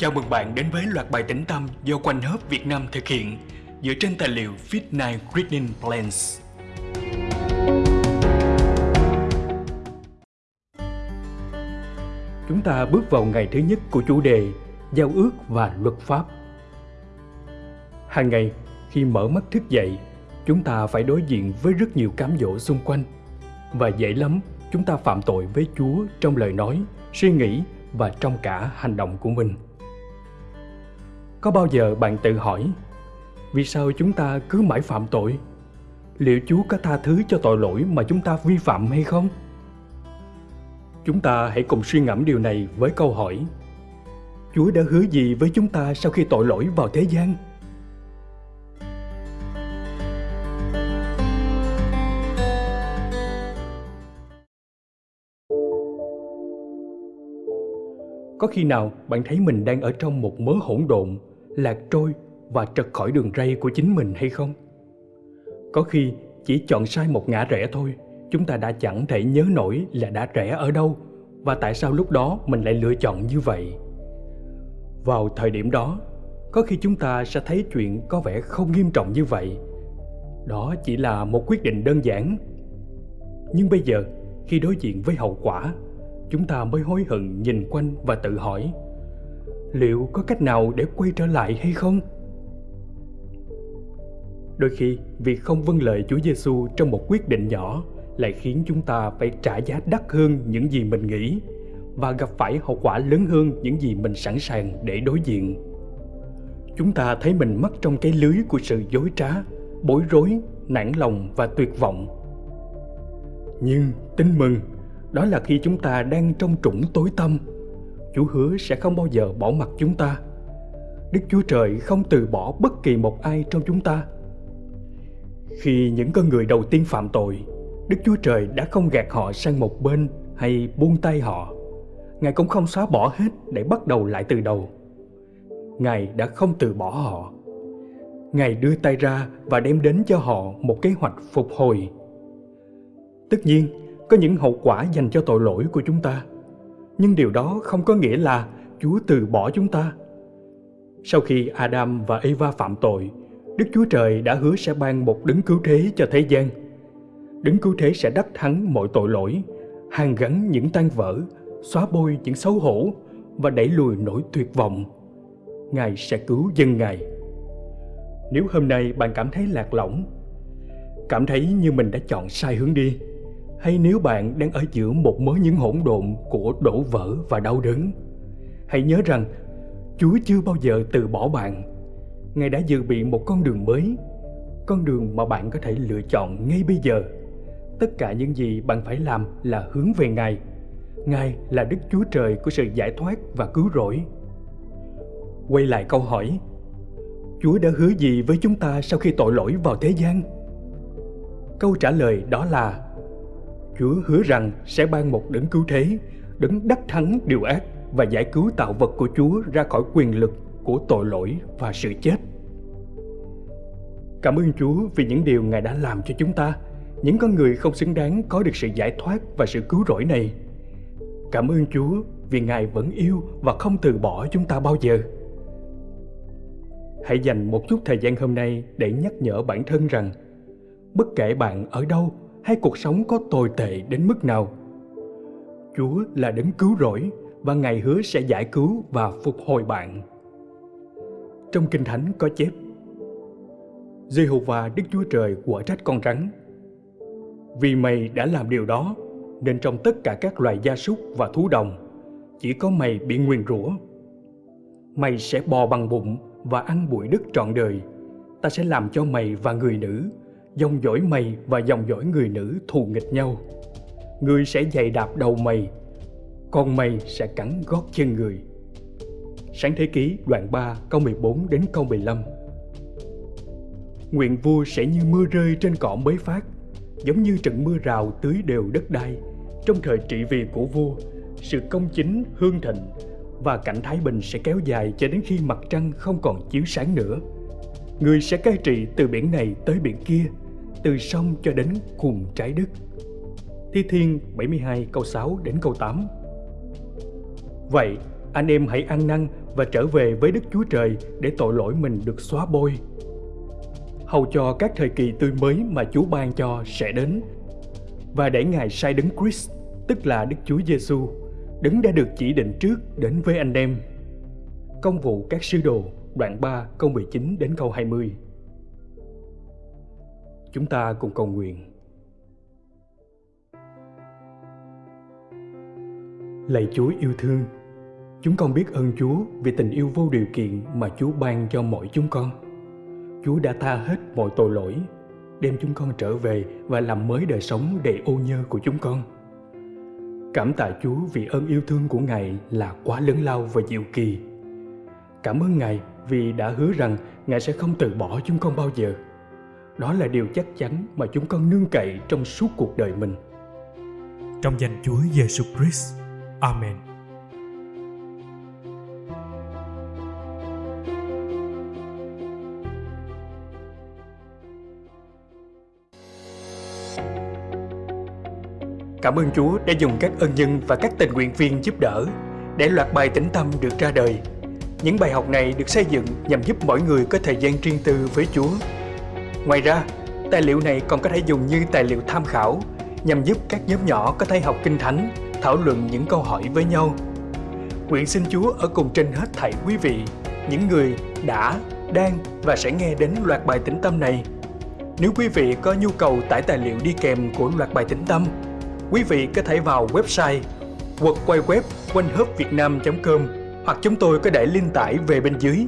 Chào mừng bạn đến với loạt bài tĩnh tâm do Quanh Hớp Việt Nam thực hiện dựa trên tài liệu Fit9 Reading Plans. Chúng ta bước vào ngày thứ nhất của chủ đề Giao ước và luật pháp. Hàng ngày, khi mở mắt thức dậy, chúng ta phải đối diện với rất nhiều cám dỗ xung quanh. Và dễ lắm, chúng ta phạm tội với Chúa trong lời nói, suy nghĩ và trong cả hành động của mình có bao giờ bạn tự hỏi, vì sao chúng ta cứ mãi phạm tội? Liệu chúa có tha thứ cho tội lỗi mà chúng ta vi phạm hay không? Chúng ta hãy cùng suy ngẫm điều này với câu hỏi, chúa đã hứa gì với chúng ta sau khi tội lỗi vào thế gian? Có khi nào bạn thấy mình đang ở trong một mớ hỗn độn lạc trôi và trật khỏi đường ray của chính mình hay không? Có khi chỉ chọn sai một ngã rẽ thôi, chúng ta đã chẳng thể nhớ nổi là đã rẽ ở đâu và tại sao lúc đó mình lại lựa chọn như vậy. Vào thời điểm đó, có khi chúng ta sẽ thấy chuyện có vẻ không nghiêm trọng như vậy. Đó chỉ là một quyết định đơn giản. Nhưng bây giờ, khi đối diện với hậu quả, chúng ta mới hối hận nhìn quanh và tự hỏi liệu có cách nào để quay trở lại hay không? Đôi khi, việc không vâng lời chúa giêsu trong một quyết định nhỏ lại khiến chúng ta phải trả giá đắt hơn những gì mình nghĩ và gặp phải hậu quả lớn hơn những gì mình sẵn sàng để đối diện. Chúng ta thấy mình mắc trong cái lưới của sự dối trá, bối rối, nản lòng và tuyệt vọng. Nhưng tin mừng, đó là khi chúng ta đang trong trũng tối tâm Chúa hứa sẽ không bao giờ bỏ mặt chúng ta. Đức Chúa Trời không từ bỏ bất kỳ một ai trong chúng ta. Khi những con người đầu tiên phạm tội, Đức Chúa Trời đã không gạt họ sang một bên hay buông tay họ. Ngài cũng không xóa bỏ hết để bắt đầu lại từ đầu. Ngài đã không từ bỏ họ. Ngài đưa tay ra và đem đến cho họ một kế hoạch phục hồi. Tất nhiên, có những hậu quả dành cho tội lỗi của chúng ta nhưng điều đó không có nghĩa là Chúa từ bỏ chúng ta. Sau khi Adam và Eva phạm tội, Đức Chúa Trời đã hứa sẽ ban một đấng cứu thế cho thế gian. Đấng cứu thế sẽ đắc thắng mọi tội lỗi, hàn gắn những tan vỡ, xóa bôi những xấu hổ và đẩy lùi nỗi tuyệt vọng. Ngài sẽ cứu dân Ngài. Nếu hôm nay bạn cảm thấy lạc lõng, cảm thấy như mình đã chọn sai hướng đi, hay nếu bạn đang ở giữa một mớ những hỗn độn của đổ vỡ và đau đớn, hãy nhớ rằng chúa chưa bao giờ từ bỏ bạn. Ngài đã dự bị một con đường mới, con đường mà bạn có thể lựa chọn ngay bây giờ. Tất cả những gì bạn phải làm là hướng về ngài. Ngài là đức chúa trời của sự giải thoát và cứu rỗi. Quay lại câu hỏi, chúa đã hứa gì với chúng ta sau khi tội lỗi vào thế gian? Câu trả lời đó là Chúa hứa rằng sẽ ban một đấng cứu thế, đấng đắc thắng điều ác và giải cứu tạo vật của Chúa ra khỏi quyền lực của tội lỗi và sự chết. Cảm ơn Chúa vì những điều Ngài đã làm cho chúng ta, những con người không xứng đáng có được sự giải thoát và sự cứu rỗi này. Cảm ơn Chúa vì Ngài vẫn yêu và không từ bỏ chúng ta bao giờ. Hãy dành một chút thời gian hôm nay để nhắc nhở bản thân rằng bất kể bạn ở đâu hay cuộc sống có tồi tệ đến mức nào. Chúa là đấng cứu rỗi và Ngài hứa sẽ giải cứu và phục hồi bạn. Trong Kinh Thánh có chép, Giê-hô-va, Đức Chúa Trời quả trách con rắn Vì mày đã làm điều đó, Nên trong tất cả các loài gia súc và thú đồng, Chỉ có mày bị nguyền rủa Mày sẽ bò bằng bụng và ăn bụi đất trọn đời Ta sẽ làm cho mày và người nữ dòng dõi mày và dòng dõi người nữ thù nghịch nhau. Người sẽ giày đạp đầu mày, còn mày sẽ cắn gót chân người. Sáng thế ký đoạn 3 câu 14 đến câu 15 Nguyện vua sẽ như mưa rơi trên cỏ mới phát, giống như trận mưa rào tưới đều đất đai. Trong thời trị vì của vua, sự công chính hương thịnh và cảnh thái bình sẽ kéo dài cho đến khi mặt trăng không còn chiếu sáng nữa. Người sẽ cai trị từ biển này tới biển kia, từ sông cho đến cùng trái đất. Thi Thiên 72 câu 6 đến câu 8 Vậy, anh em hãy ăn năn và trở về với Đức Chúa Trời để tội lỗi mình được xóa bôi. Hầu cho các thời kỳ tươi mới mà Chúa ban cho sẽ đến và để Ngài sai đấng Christ, tức là Đức Chúa Giêsu, đấng đã được chỉ định trước đến với anh em. Công vụ các sứ đồ, đoạn 3, câu 19 đến câu 20. Chúng ta cùng cầu nguyện. Lạy Chúa yêu thương, chúng con biết ơn Chúa vì tình yêu vô điều kiện mà Chúa ban cho mỗi chúng con. Chúa đã tha hết mọi tội lỗi, đem chúng con trở về và làm mới đời sống đầy ô nhơ của chúng con. Cảm tạ Chúa vì ơn yêu thương của Ngài là quá lớn lao và diệu kỳ. Cảm ơn Ngài vì đã hứa rằng Ngài sẽ không từ bỏ chúng con bao giờ. Đó là điều chắc chắn mà chúng con nương cậy trong suốt cuộc đời mình. Trong danh Chúa Giêsu Christ. Amen. Cảm ơn Chúa đã dùng các ân nhân và các tình nguyện viên giúp đỡ để loạt bài tĩnh tâm được ra đời. Những bài học này được xây dựng nhằm giúp mỗi người có thời gian riêng tư với Chúa. Ngoài ra, tài liệu này còn có thể dùng như tài liệu tham khảo nhằm giúp các nhóm nhỏ có thể học kinh thánh, thảo luận những câu hỏi với nhau. Nguyện xin Chúa ở cùng trên hết thảy quý vị, những người đã, đang và sẽ nghe đến loạt bài tĩnh tâm này. Nếu quý vị có nhu cầu tải tài liệu đi kèm của loạt bài tĩnh tâm, quý vị có thể vào website quật quay web quanh com hoặc chúng tôi có để link tải về bên dưới.